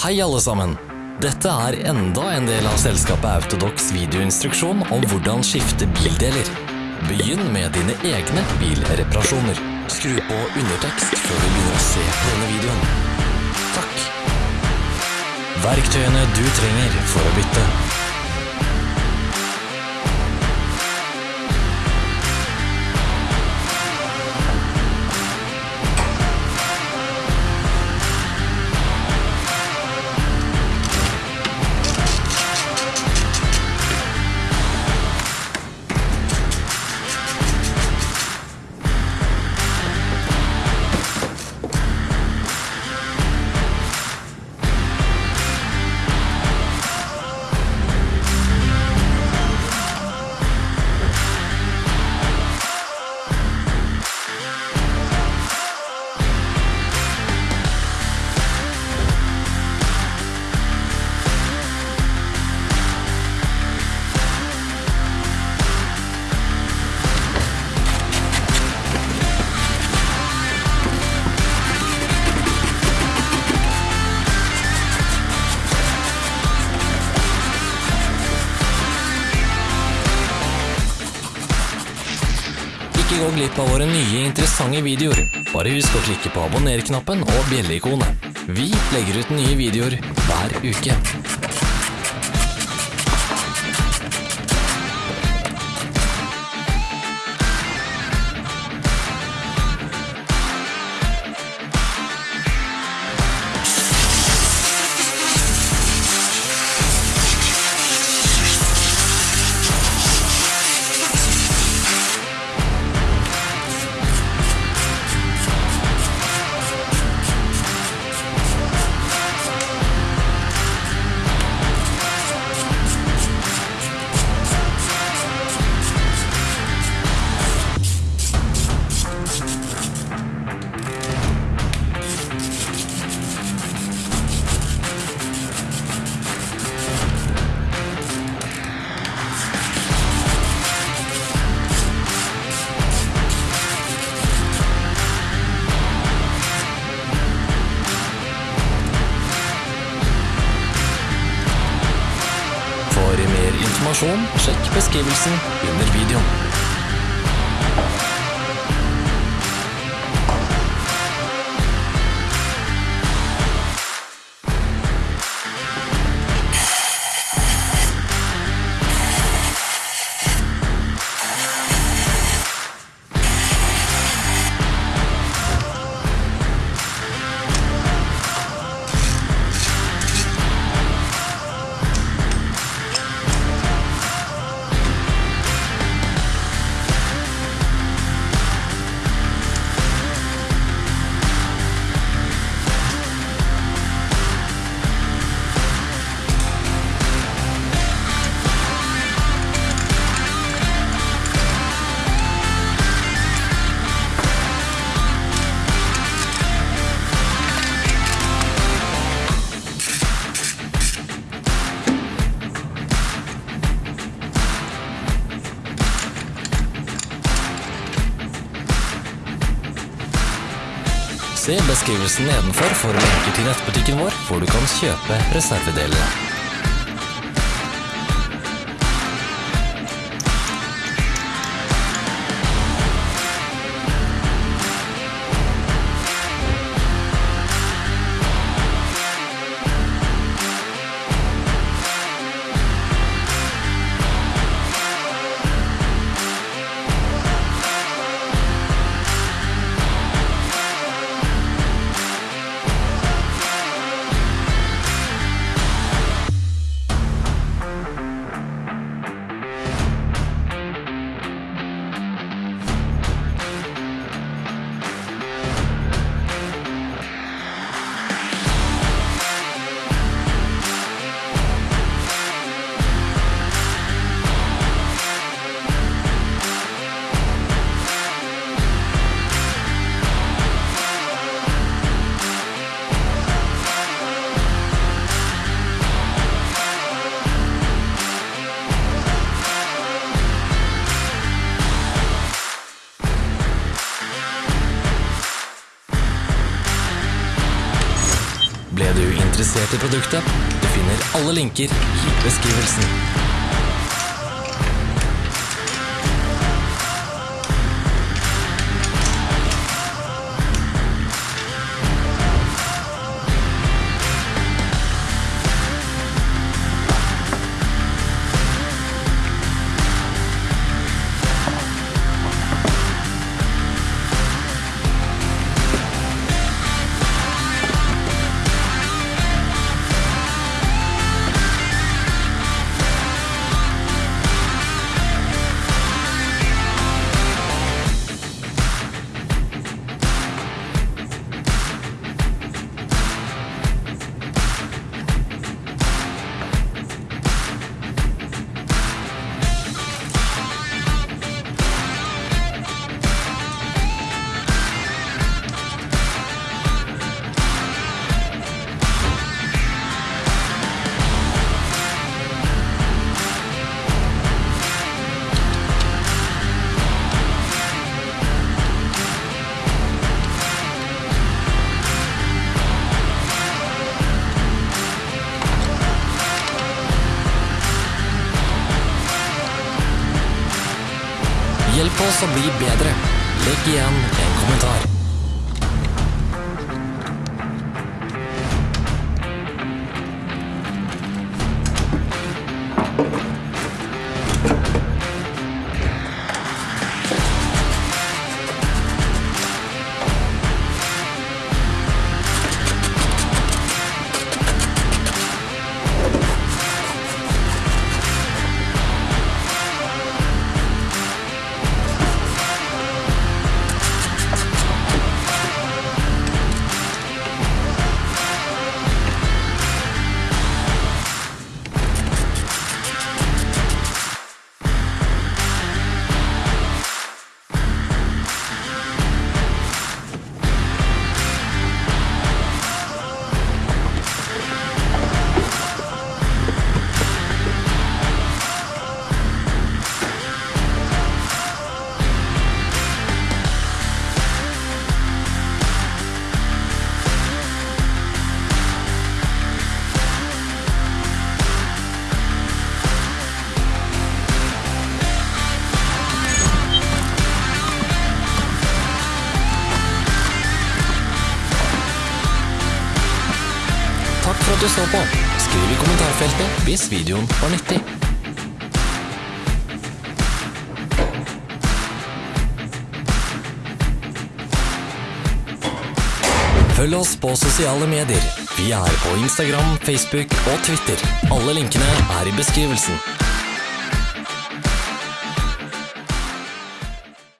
Hei alle sammen! Dette er enda en del av selskapet Autodox videoinstruksjon om hvordan skifte bildeler. Begynn med dine egne bilreparasjoner. Skru på undertekst før du begynner å se på denne videoen. Takk. Verktøyene du trenger for å bytte. Gå glipp av våre nye interessante videoer. Bare husk å klikke på abonner-knappen og bjelleikonet. Vi legger ut nye videoer hver uke. Informasjon, sjekk beskrivelsen under videoen. Se beskrivelsen nedenfor for lenker til nettbutikken vår, hvor du kan kjøpe reservedelene. Interessert i produktet? Du finner alle linker i beskrivelsen. Hjelp oss å bli bedre. Legg igjen en kommentar. Du så på. Skriv i kommentarfeltet hvis videoen var nyttig. Følg oss på sosiale medier. Vi er på Instagram, Facebook og Twitter. Alle linkene er i beskrivelsen.